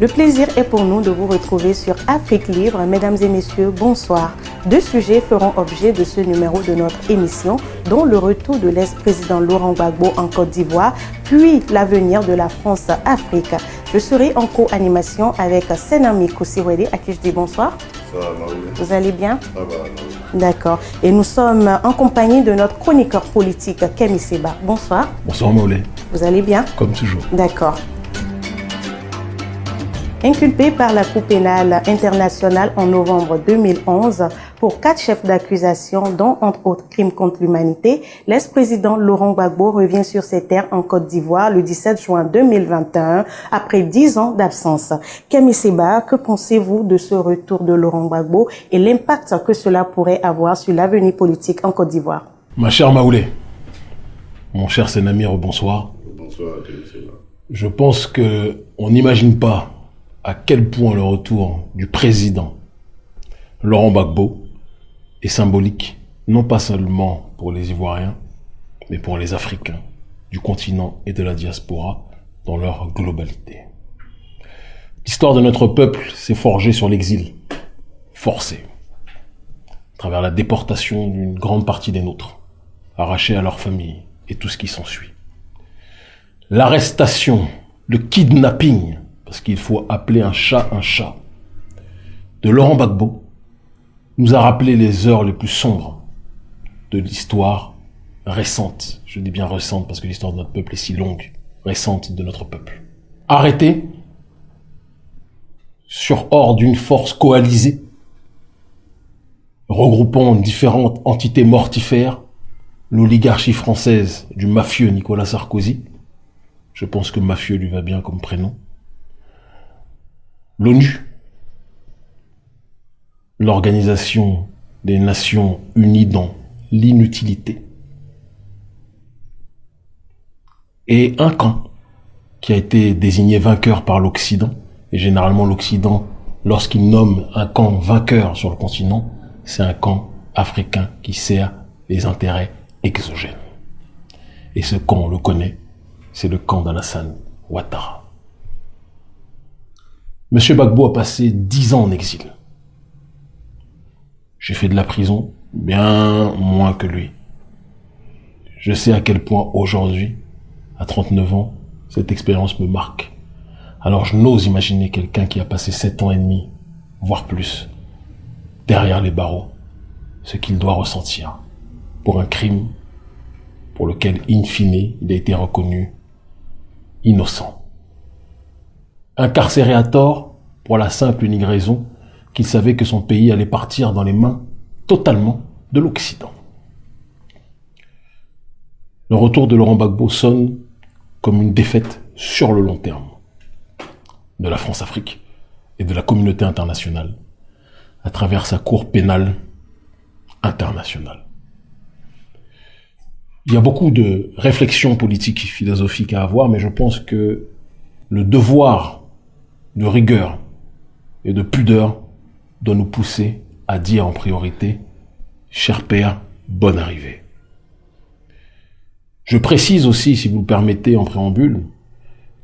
Le plaisir est pour nous de vous retrouver sur Afrique Libre. Mesdames et messieurs, bonsoir. Deux sujets feront objet de ce numéro de notre émission, dont le retour de l'ex-président Laurent Gbagbo en Côte d'Ivoire, puis l'avenir de la France-Afrique. Je serai en co-animation avec Senami Kousiwede, à qui je dis bonsoir. Vous allez bien? D'accord. Et nous sommes en compagnie de notre chroniqueur politique, Kemi Seba. Bonsoir. Bonsoir Maulé. Vous allez bien? Comme toujours. D'accord. Inculpé par la Cour pénale internationale en novembre 2011 pour quatre chefs d'accusation, dont entre autres crimes contre l'humanité, l'ex-président Laurent Gbagbo revient sur ses terres en Côte d'Ivoire le 17 juin 2021 après dix ans d'absence. Camille Seba, que pensez-vous de ce retour de Laurent Gbagbo et l'impact que cela pourrait avoir sur l'avenir politique en Côte d'Ivoire? Ma chère Maoulé, mon cher Sénamir, bonsoir. Bonsoir, Seba. Je pense que on n'imagine pas à quel point le retour du président Laurent Gbagbo est symbolique, non pas seulement pour les Ivoiriens, mais pour les Africains du continent et de la diaspora dans leur globalité. L'histoire de notre peuple s'est forgée sur l'exil, forcé, à travers la déportation d'une grande partie des nôtres, arrachés à leur famille et tout ce qui s'ensuit. L'arrestation, le kidnapping parce qu'il faut appeler un chat un chat, de Laurent Gbagbo, nous a rappelé les heures les plus sombres de l'histoire récente. Je dis bien récente parce que l'histoire de notre peuple est si longue, récente de notre peuple. Arrêté sur ordre d'une force coalisée, regroupant différentes entités mortifères, l'oligarchie française du mafieux Nicolas Sarkozy, je pense que mafieux lui va bien comme prénom, l'ONU, l'Organisation des Nations Unies dans l'inutilité, et un camp qui a été désigné vainqueur par l'Occident, et généralement l'Occident, lorsqu'il nomme un camp vainqueur sur le continent, c'est un camp africain qui sert les intérêts exogènes. Et ce camp, on le connaît, c'est le camp d'Alassane Ouattara. Monsieur Bagbo a passé dix ans en exil. J'ai fait de la prison bien moins que lui. Je sais à quel point aujourd'hui, à 39 ans, cette expérience me marque. Alors je n'ose imaginer quelqu'un qui a passé sept ans et demi, voire plus, derrière les barreaux, ce qu'il doit ressentir pour un crime pour lequel, in fine, il a été reconnu innocent incarcéré à tort pour la simple unique raison qu'il savait que son pays allait partir dans les mains totalement de l'Occident. Le retour de Laurent Gbagbo sonne comme une défaite sur le long terme de la France-Afrique et de la communauté internationale à travers sa cour pénale internationale. Il y a beaucoup de réflexions politiques et philosophiques à avoir, mais je pense que le devoir de rigueur et de pudeur doit nous pousser à dire en priorité, cher père, bonne arrivée. Je précise aussi, si vous le permettez en préambule,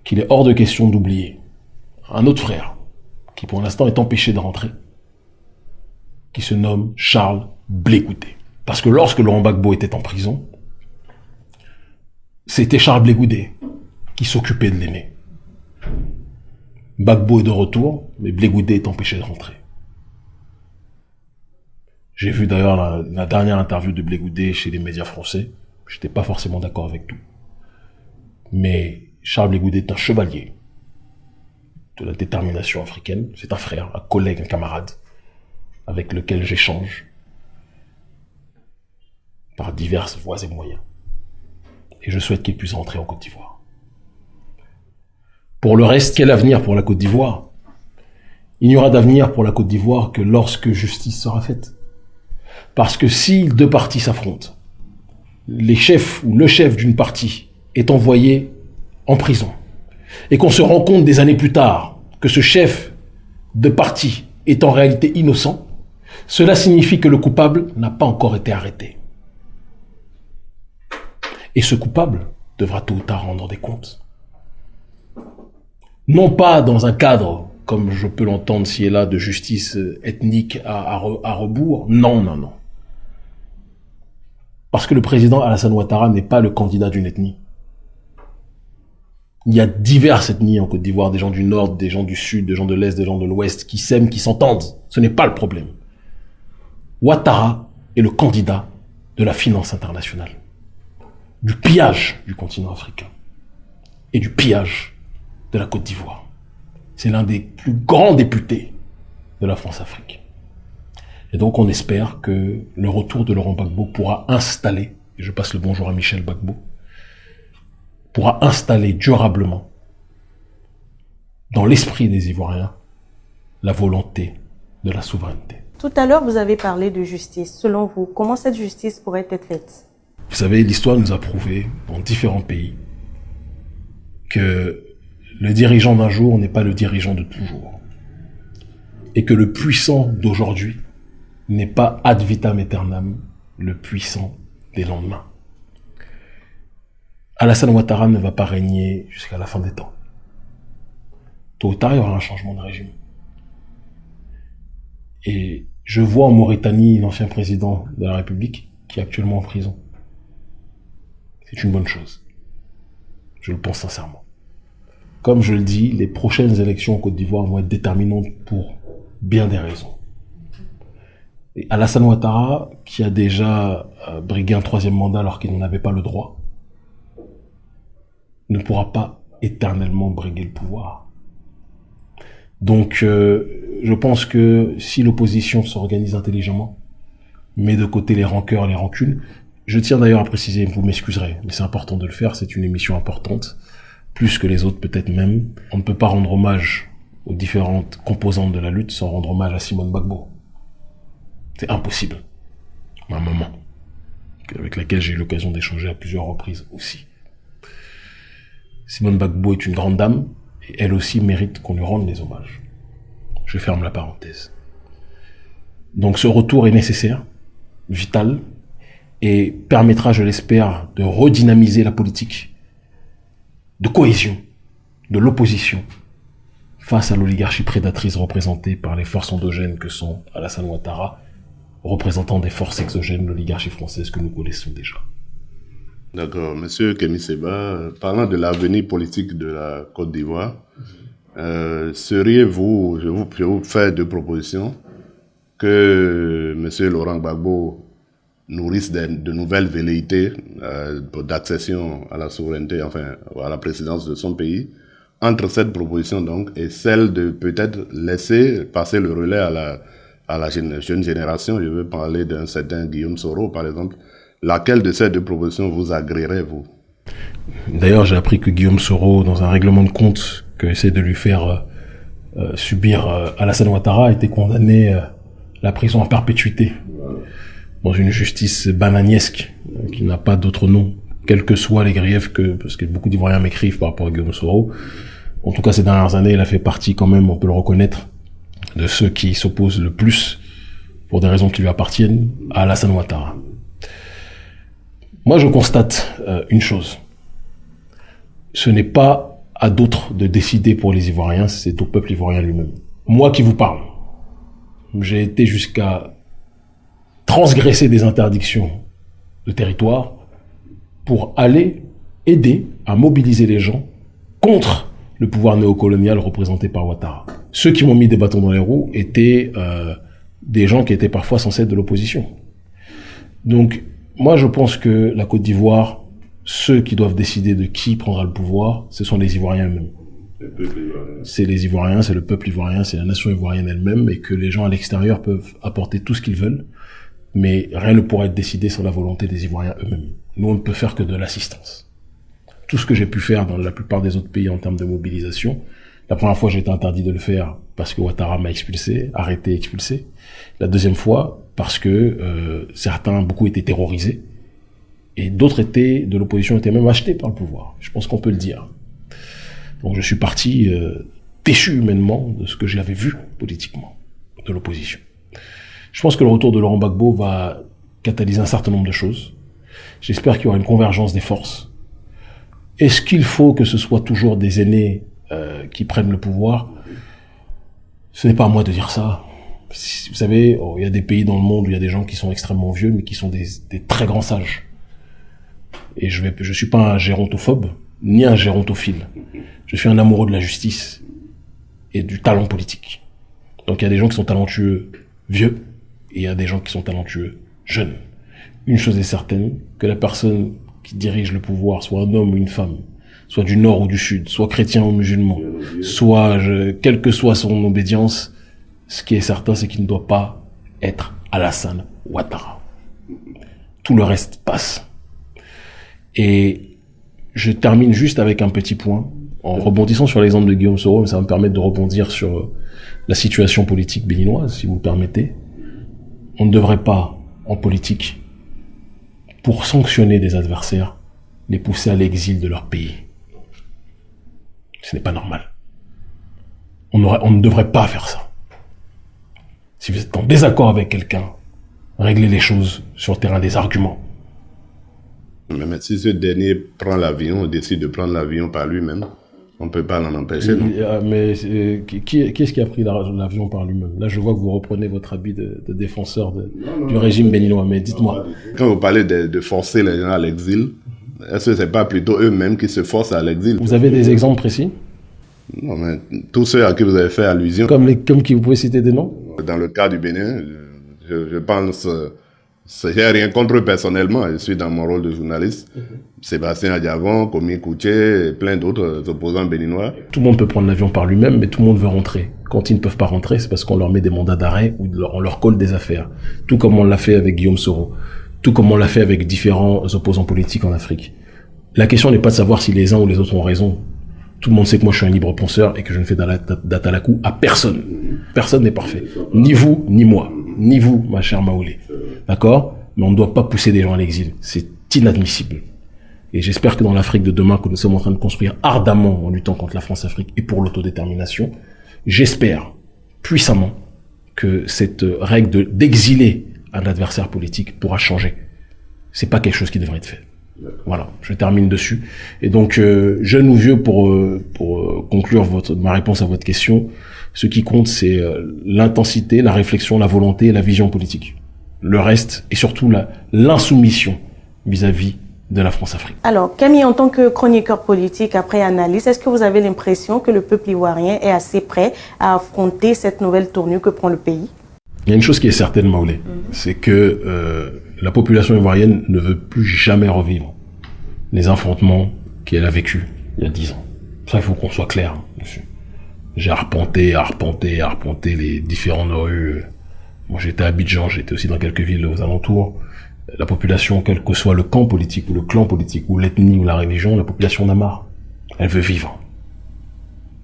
qu'il est hors de question d'oublier un autre frère, qui pour l'instant est empêché de rentrer, qui se nomme Charles Blégoudé. Parce que lorsque Laurent Gbagbo était en prison, c'était Charles Blégoudé qui s'occupait de l'aimer. Bagbo est de retour, mais Blégoudé est empêché de rentrer. J'ai vu d'ailleurs la, dernière interview de Blégoudé chez les médias français. J'étais pas forcément d'accord avec tout. Mais Charles Blégoudé est un chevalier de la détermination africaine. C'est un frère, un collègue, un camarade avec lequel j'échange par diverses voies et moyens. Et je souhaite qu'il puisse rentrer en Côte d'Ivoire. Pour le reste, quel avenir pour la Côte d'Ivoire? Il n'y aura d'avenir pour la Côte d'Ivoire que lorsque justice sera faite. Parce que si deux parties s'affrontent, les chefs ou le chef d'une partie est envoyé en prison, et qu'on se rend compte des années plus tard que ce chef de parti est en réalité innocent, cela signifie que le coupable n'a pas encore été arrêté. Et ce coupable devra tôt ou tard rendre des comptes non pas dans un cadre comme je peux l'entendre si est là, de justice ethnique à, à, rebours. Non, non, non. Parce que le président Alassane Ouattara n'est pas le candidat d'une ethnie. Il y a diverses ethnies en Côte d'Ivoire, des gens du nord, des gens du sud, des gens de l'est, des gens de l'ouest, qui s'aiment, qui s'entendent. Ce n'est pas le problème. Ouattara est le candidat de la finance internationale, du pillage du continent africain et du pillage de la Côte d'Ivoire. C'est l'un des plus grands députés de la France-Afrique. Et donc on espère que le retour de Laurent Gbagbo pourra installer, et je passe le bonjour à Michel Gbagbo, pourra installer durablement dans l'esprit des Ivoiriens la volonté de la souveraineté. Tout à l'heure, vous avez parlé de justice. Selon vous, comment cette justice pourrait être faite? Vous savez, l'histoire nous a prouvé, dans différents pays, que le dirigeant d'un jour n'est pas le dirigeant de toujours. Et que le puissant d'aujourd'hui n'est pas ad vitam aeternam le puissant des lendemains. Alassane Ouattara ne va pas régner jusqu'à la fin des temps. Tôt ou tard, il y aura un changement de régime. Et je vois en Mauritanie l'ancien président de la République qui est actuellement en prison. C'est une bonne chose. Je le pense sincèrement. Comme je le dis, les prochaines élections en Côte d'Ivoire vont être déterminantes pour bien des raisons. Alassane Ouattara, qui a déjà euh, brigué un troisième mandat alors qu'il n'en avait pas le droit, ne pourra pas éternellement briguer le pouvoir. Donc, euh, je pense que si l'opposition s'organise intelligemment, met de côté les rancœurs, les rancunes, je tiens d'ailleurs à préciser, vous m'excuserez, mais c'est important de le faire, c'est une émission importante plus que les autres peut-être même. On ne peut pas rendre hommage aux différentes composantes de la lutte sans rendre hommage à Simone Bagbo. C'est impossible. Ma maman, avec laquelle j'ai eu l'occasion d'échanger à plusieurs reprises aussi. Simone Bagbo est une grande dame, et elle aussi mérite qu'on lui rende les hommages. Je ferme la parenthèse. Donc ce retour est nécessaire, vital, et permettra, je l'espère, de redynamiser la politique de cohésion de l'opposition face à l'oligarchie prédatrice représentée par les forces endogènes que sont Alassane Ouattara, représentant des forces exogènes de l'oligarchie française que nous connaissons déjà. D'accord. Monsieur Kémy Seba, parlant de l'avenir politique de la Côte d'Ivoire, euh, seriez-vous, je vous, vous fais deux propositions, que Monsieur Laurent Gbagbo nourrissent de, nouvelles velléités euh, d'accession à la souveraineté, enfin à la présidence de son pays, entre cette proposition donc et celle de peut-être laisser passer le relais à la, à jeune, génération, je veux parler d'un certain Guillaume Soro par exemple, laquelle de ces deux propositions vous agréerait vous? D'ailleurs j'ai appris que Guillaume Soro, dans un règlement de compte que essaie de lui faire euh, euh subir euh, Alassane Ouattara, a été condamné à la prison en perpétuité dans une justice bananiesque euh, qui n'a pas d'autre nom, quels que soient les griefs que, parce que beaucoup d'Ivoiriens m'écrivent par rapport à Guillaume Soro. En tout cas, ces dernières années, il a fait partie quand même, on peut le reconnaître, de ceux qui s'opposent le plus, pour des raisons qui lui appartiennent, à Alassane Ouattara. Moi, je constate euh, une chose. Ce n'est pas à d'autres de décider pour les Ivoiriens, c'est au peuple ivoirien lui-même. Moi qui vous parle, j'ai été jusqu'à transgresser des interdictions de territoire pour aller aider à mobiliser les gens contre le pouvoir néocolonial représenté par Ouattara. Ceux qui m'ont mis des bâtons dans les roues étaient euh, des gens qui étaient parfois censés être de l'opposition. Donc, moi, je pense que la Côte d'Ivoire, ceux qui doivent décider de qui prendra le pouvoir, ce sont les Ivoiriens eux-mêmes. C'est les Ivoiriens, c'est le peuple ivoirien, c'est la nation ivoirienne elle-même, et que les gens à l'extérieur peuvent apporter tout ce qu'ils veulent mais rien ne pourra être décidé sans la volonté des Ivoiriens eux-mêmes. Nous, on ne peut faire que de l'assistance. Tout ce que j'ai pu faire dans la plupart des autres pays en termes de mobilisation, la première fois, j'ai été interdit de le faire parce que Ouattara m'a expulsé, arrêté, expulsé. La deuxième fois, parce que euh, certains, beaucoup étaient terrorisés, et d'autres étaient de l'opposition étaient même achetés par le pouvoir. Je pense qu'on peut le dire. Donc je suis parti euh, déchu humainement de ce que j'avais vu politiquement de l'opposition. Je pense que le retour de Laurent Gbagbo va catalyser un certain nombre de choses. J'espère qu'il y aura une convergence des forces. Est-ce qu'il faut que ce soit toujours des aînés euh, qui prennent le pouvoir? Ce n'est pas à moi de dire ça. Vous savez, oh, il y a des pays dans le monde où il y a des gens qui sont extrêmement vieux, mais qui sont des, des très grands sages. Et je vais, je suis pas un gérontophobe, ni un gérontophile. Je suis un amoureux de la justice et du talent politique. Donc il y a des gens qui sont talentueux vieux, et il y a des gens qui sont talentueux jeunes. Une chose est certaine, que la personne qui dirige le pouvoir, soit un homme ou une femme, soit du nord ou du sud, soit chrétien ou musulman, soit, quelle que soit son obédience, ce qui est certain, c'est qu'il ne doit pas être Alassane Ouattara. Tout le reste passe. Et je termine juste avec un petit point, en rebondissant sur l'exemple de Guillaume Soro, mais ça va me permettre de rebondir sur la situation politique béninoise, si vous le permettez. On ne devrait pas, en politique, pour sanctionner des adversaires, les pousser à l'exil de leur pays. Ce n'est pas normal. On, ne devrait pas faire ça. Si vous êtes en désaccord avec quelqu'un, réglez les choses sur le terrain des arguments. Mais si ce dernier prend l'avion, décide de prendre l'avion par lui-même, on ne peut pas l'en empêcher. Euh, mais euh, qui, est-ce qui a pris l'avion par lui-même? Là, je vois que vous reprenez votre habit de, défenseur du régime béninois, mais dites-moi. Quand vous parlez de, forcer les gens à l'exil, est-ce que ce n'est pas plutôt eux-mêmes qui se forcent à l'exil? Vous avez des exemples précis? Non, mais tous ceux à qui vous avez fait allusion. Comme, les, comme qui vous pouvez citer des noms? Dans le cas du Bénin, je, je pense j'ai rien contre eux personnellement, je suis dans mon rôle de journaliste. Mhm. Sébastien Adiavon, Komi Kouché, plein d'autres opposants béninois. Tout le monde peut prendre l'avion par lui-même, mais tout le monde veut rentrer. Quand ils ne peuvent pas rentrer, c'est parce qu'on leur met des mandats d'arrêt ou on leur colle des affaires. Tout comme on l'a fait avec Guillaume Soro. Tout comme on l'a fait avec différents opposants politiques en Afrique. La question n'est pas de savoir si les uns ou les autres ont raison. Tout le monde sait que moi je suis un libre penseur et que je ne fais d'atalakou à personne. Personne n'est parfait. Ni vous, ni moi. Ni vous, ma chère Maoulé. D'accord? Mais on ne doit pas pousser des gens à l'exil. C'est inadmissible. Et j'espère que dans l'Afrique de demain que nous sommes en train de construire ardemment en luttant contre la France-Afrique et pour l'autodétermination, j'espère puissamment que cette règle d'exiler un adversaire politique pourra changer. C'est pas quelque chose qui devrait être fait. Voilà, je termine dessus. Et donc, euh, jeune ou vieux, pour, euh, pour euh, conclure votre, ma réponse à votre question, ce qui compte, c'est l'intensité, la réflexion, la volonté et la vision politique le reste et surtout l'insoumission vis-à-vis de la France-Afrique. Alors, Camille, en tant que chroniqueur politique après analyse, est-ce que vous avez l'impression que le peuple ivoirien est assez prêt à affronter cette nouvelle tournure que prend le pays? Il y a une chose qui est certaine, Maoulé, mhm. c'est que euh, la population ivoirienne ne veut plus jamais revivre les affrontements qu'elle a vécus il y a dix ans. Ça, il faut qu'on soit clair dessus. J'ai arpenté, arpenté, arpenté les différentes rues moi, j'étais à Abidjan, j'étais aussi dans quelques villes aux alentours. La population, quel que soit le camp politique, ou le clan politique, ou l'ethnie, ou la religion, la population en a marre. Elle veut vivre.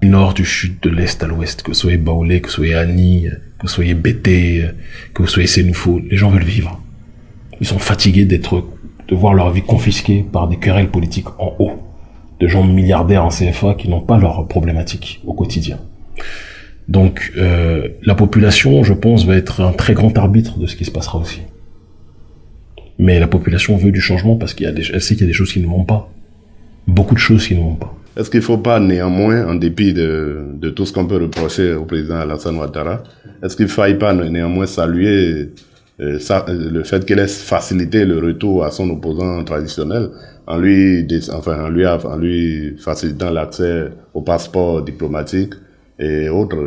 Du nord, du sud, de l'est à l'ouest, que soyez Baoulé, que soyez Annie, que soyez Bété, que vous soyez Sénoufo, les gens veulent vivre. Ils sont fatigués d'être, de voir leur vie confisquée par des querelles politiques en haut, de gens milliardaires en CFA qui n'ont pas leurs problématiques au quotidien. Donc euh, la population, je pense, va être un très grand arbitre de ce qui se passera aussi. Mais la population veut du changement parce qu'elle sait qu'il y a des choses qui ne vont pas. Beaucoup de choses qui ne vont pas. Est-ce qu'il ne faut pas néanmoins, en dépit de, de tout ce qu'on peut reprocher au président Alassane Ouattara, est-ce qu'il ne faille pas néanmoins saluer ça, le fait qu'il ait facilité le retour à son opposant traditionnel en lui, enfin, en lui, facilitant l'accès au passeport diplomatique et autres.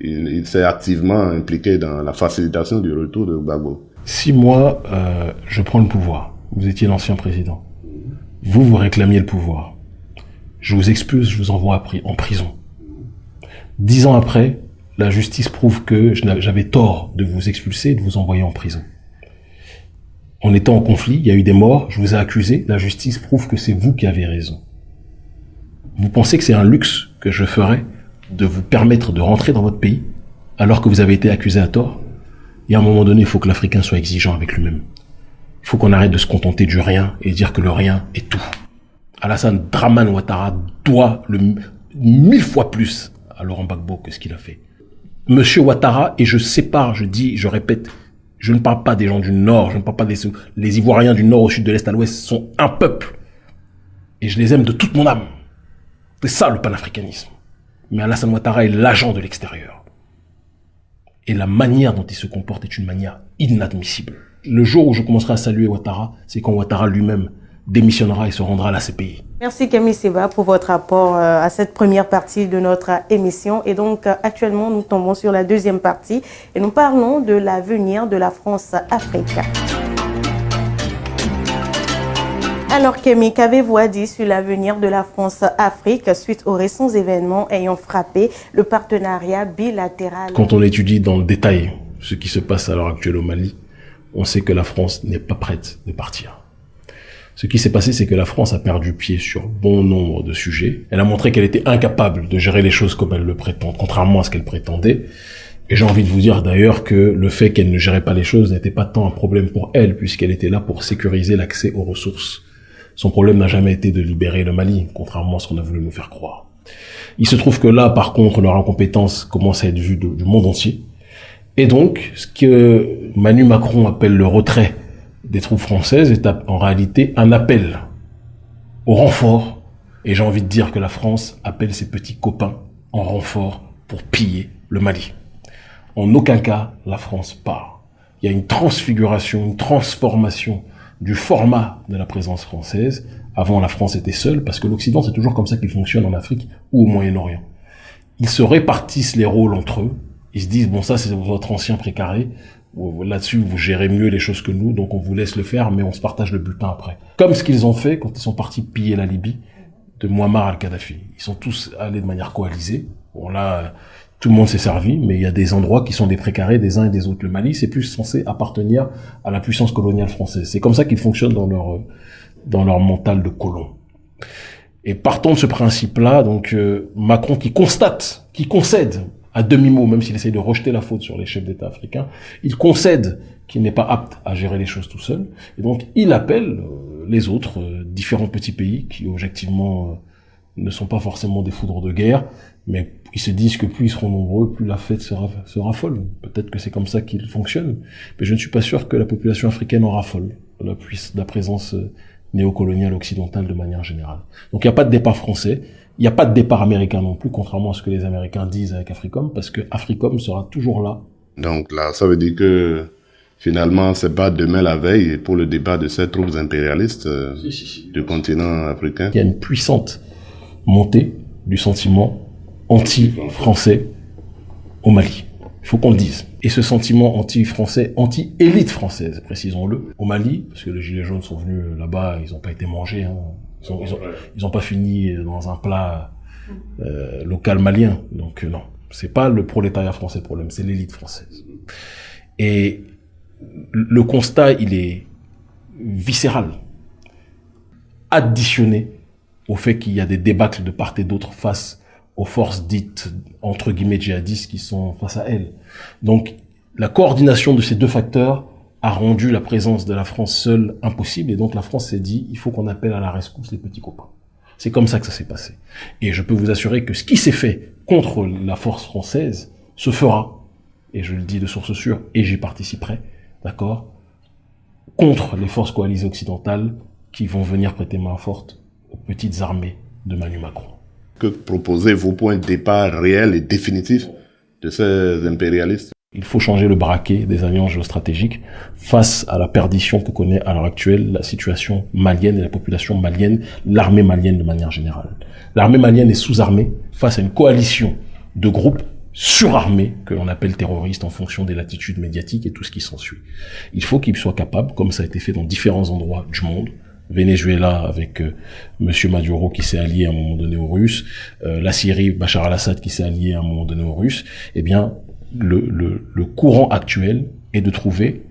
Il, s'est activement impliqué dans la facilitation du retour de Gbagbo. Si moi, euh, je prends le pouvoir, vous étiez l'ancien président, vous, vous réclamiez le pouvoir, je vous expulse, je vous envoie en prison. Dix ans après, la justice prouve que j'avais tort de vous expulser et de vous envoyer en prison. En étant en conflit, il y a eu des morts, je vous ai accusé, la justice prouve que c'est vous qui avez raison. Vous pensez que c'est un luxe que je ferais de vous permettre de rentrer dans votre pays alors que vous avez été accusé à tort? Et à un moment donné, il faut que l'Africain soit exigeant avec lui-même. Il faut qu'on arrête de se contenter du rien et dire que le rien est tout. Alassane Draman Ouattara doit le mille fois plus à Laurent Gbagbo que ce qu'il a fait. Monsieur Ouattara, et je sépare, je dis, je répète, je ne parle pas des gens du Nord, je ne parle pas des les Ivoiriens du Nord au Sud, de l'Est à l'Ouest, sont un peuple. Et je les aime de toute mon âme. C'est ça le panafricanisme. Mais Alassane Ouattara est l'agent de l'extérieur. Et la manière dont il se comporte est une manière inadmissible. Le jour où je commencerai à saluer Ouattara, c'est quand Ouattara lui-même démissionnera et se rendra à la CPI. Merci Camille Seba pour votre rapport euh, à cette première partie de notre émission. Et donc euh, actuellement, nous tombons sur la deuxième partie et nous parlons de l'avenir de la France-Afrique. Alors Camille, qu'avez-vous à dire sur l'avenir de la France-Afrique suite aux récents événements ayant frappé le partenariat bilatéral? Quand on étudie dans le détail ce qui se passe à l'heure actuelle au Mali, on sait que la France n'est pas prête de partir. Ce qui s'est passé, c'est que la France a perdu pied sur bon nombre de sujets. Elle a montré qu'elle était incapable de gérer les choses comme elle le prétend, contrairement à ce qu'elle prétendait. Et j'ai envie de vous dire d'ailleurs que le fait qu'elle ne gérait pas les choses n'était pas tant un problème pour elle, puisqu'elle était là pour sécuriser l'accès aux ressources. Son problème n'a jamais été de libérer le Mali, contrairement à ce qu'on a voulu nous faire croire. Il se trouve que là, par contre, leur incompétence commence à être vue du monde entier. Et donc, ce que Manu Macron appelle le retrait des troupes françaises est en réalité un appel au renfort. Et j'ai envie de dire que la France appelle ses petits copains en renfort pour piller le Mali. En aucun cas, la France part. Il y a une transfiguration, une transformation du format de la présence française. Avant, la France était seule, parce que l'Occident, c'est toujours comme ça qu'il fonctionne en Afrique ou au Moyen-Orient. Ils se répartissent les rôles entre eux. Ils se disent, bon, ça, c'est votre ancien précaré là-dessus, vous gérez mieux les choses que nous, donc on vous laisse le faire, mais on se partage le bulletin après. Comme ce qu'ils ont fait quand ils sont partis piller la Libye de Muammar al-Kadhafi. Ils sont tous allés de manière coalisée. Bon là, tout le monde s'est servi, mais il y a des endroits qui sont des précarés des uns et des autres. Le Mali, c'est plus censé appartenir à la puissance coloniale française. C'est comme ça qu'ils fonctionnent dans leur dans leur mental de colon. Et partons de ce principe-là, donc euh, Macron qui constate, qui concède à demi-mot, même s'il essaie de rejeter la faute sur les chefs d'État africains, il concède qu'il n'est pas apte à gérer les choses tout seul, et donc il appelle euh, les autres, euh, différents petits pays qui objectivement euh, ne sont pas forcément des foudres de guerre, mais ils se disent que plus ils seront nombreux, plus la fête sera, sera folle. Peut-être que c'est comme ça qu'il fonctionne, mais je ne suis pas sûr que la population africaine en raffole la, la présence néocoloniale occidentale de manière générale. Donc il n'y a pas de départ français, n'y a pas de départ américain non plus, contrairement à ce que les Américains disent avec Africom, parce que Africom sera toujours là. Donc là, ça veut dire que finalement, c'est pas demain la veille pour le débat de ces troupes impérialistes euh, du continent africain. Il y a une puissante montée du sentiment anti-français au Mali. Il faut qu'on le dise. Et ce sentiment anti-français, anti-élite française, précisons-le, au Mali, parce que les Gilets jaunes sont venus là-bas, ils n'ont pas été mangés, hein, ils ont, pas fini dans un plat euh, local malien. Donc euh, non, c'est pas le prolétariat français le problème, c'est l'élite française. Et le constat, il est viscéral, additionné au fait qu'il y a des débâcles de part et d'autre face aux forces dites entre guillemets djihadistes qui sont face à elles. Donc la coordination de ces deux facteurs a rendu la présence de la France seule impossible et donc la France s'est dit il faut qu'on appelle à la rescousse les petits copains. C'est comme ça que ça s'est passé. Et je peux vous assurer que ce qui s'est fait contre la force française se fera, et je le dis de source sûre, et j'y participerai, d'accord, contre les forces coalisées occidentales qui vont venir prêter main forte aux petites armées de Manu Macron. Que proposez vos points de départ réels et définitifs de ces impérialistes? Il faut changer le braquet des alliances géostratégiques face à la perdition que connaît à l'heure actuelle la situation malienne et la population malienne, l'armée malienne de manière générale. L'armée malienne est sous-armée face à une coalition de groupes surarmés que l'on appelle terroristes en fonction des latitudes médiatiques et tout ce qui s'ensuit. Il faut qu'ils soient capables, comme ça a été fait dans différents endroits du monde, Venezuela avec euh, Monsieur Maduro qui s'est allié à un moment donné aux Russes, euh, la Syrie, Bachar al-Assad qui s'est allié à un moment donné aux Russes, eh bien, le, courant actuel est de trouver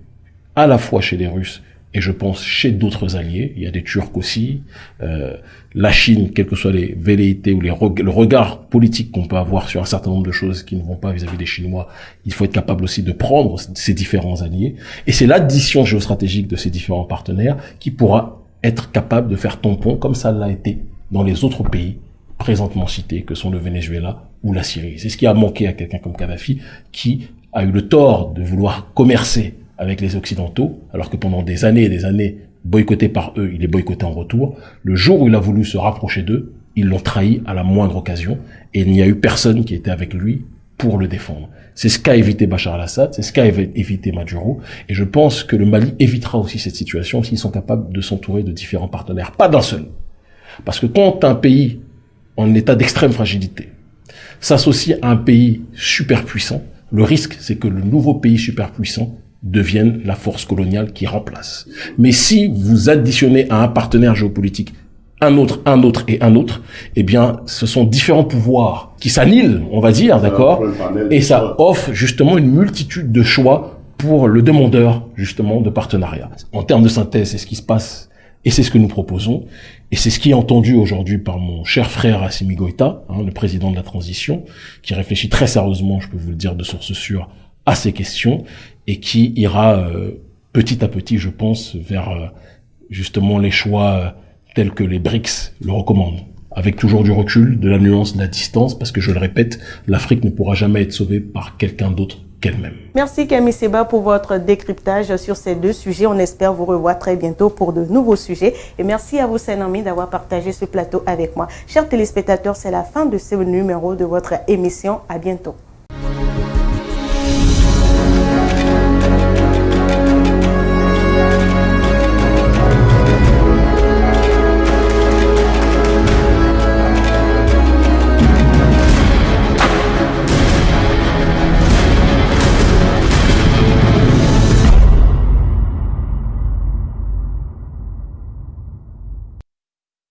à la fois chez les Russes et je pense chez d'autres alliés, il y a des Turcs aussi, euh, la Chine, quelles que soient les velléités ou les le regard politique qu'on peut avoir sur un certain nombre de choses qui ne vont pas vis-à-vis des Chinois, il faut être capable aussi de prendre ces différents alliés. Et c'est l'addition géostratégique de ces différents partenaires qui pourra être capable de faire tampon, comme ça l'a été dans les autres pays présentement cités, que sont le Venezuela ou la Syrie. C'est ce qui a manqué à quelqu'un comme Kadhafi, qui a eu le tort de vouloir commercer avec les Occidentaux, alors que pendant des années et des années, boycotté par eux, il est boycotté en retour. Le jour où il a voulu se rapprocher d'eux, ils l'ont trahi à la moindre occasion, et il n'y a eu personne qui était avec lui pour le défendre. C'est ce qu'a évité Bachar al-Assad, c'est ce qu'a évité Maduro, et je pense que le Mali évitera aussi cette situation s'ils sont capables de s'entourer de différents partenaires, pas d'un seul. Parce que quand un pays en état d'extrême fragilité s'associe à un pays super puissant, le risque c'est que le nouveau pays super puissant devienne la force coloniale qui remplace. Mais si vous additionnez à un partenaire géopolitique un autre, un autre et un autre, eh bien, ce sont différents pouvoirs qui s'annihilent, on va dire, d'accord Et ça offre justement une multitude de choix pour le demandeur, justement, de partenariat. En termes de synthèse, c'est ce qui se passe et c'est ce que nous proposons. Et c'est ce qui est entendu aujourd'hui par mon cher frère Assimi Goïta, hein, le président de la transition, qui réfléchit très sérieusement, je peux vous le dire de source sûre, à ces questions et qui ira euh, petit à petit, je pense, vers euh, justement les choix euh, tels que les BRICS le recommandent avec toujours du recul, de la nuance, de la distance, parce que je le répète, l'Afrique ne pourra jamais être sauvée par quelqu'un d'autre qu'elle-même. Merci Camille Seba pour votre décryptage sur ces deux sujets. On espère vous revoir très bientôt pour de nouveaux sujets. Et merci à vous, Saint-Ami, d'avoir partagé ce plateau avec moi. Chers téléspectateurs, c'est la fin de ce numéro de votre émission. À bientôt.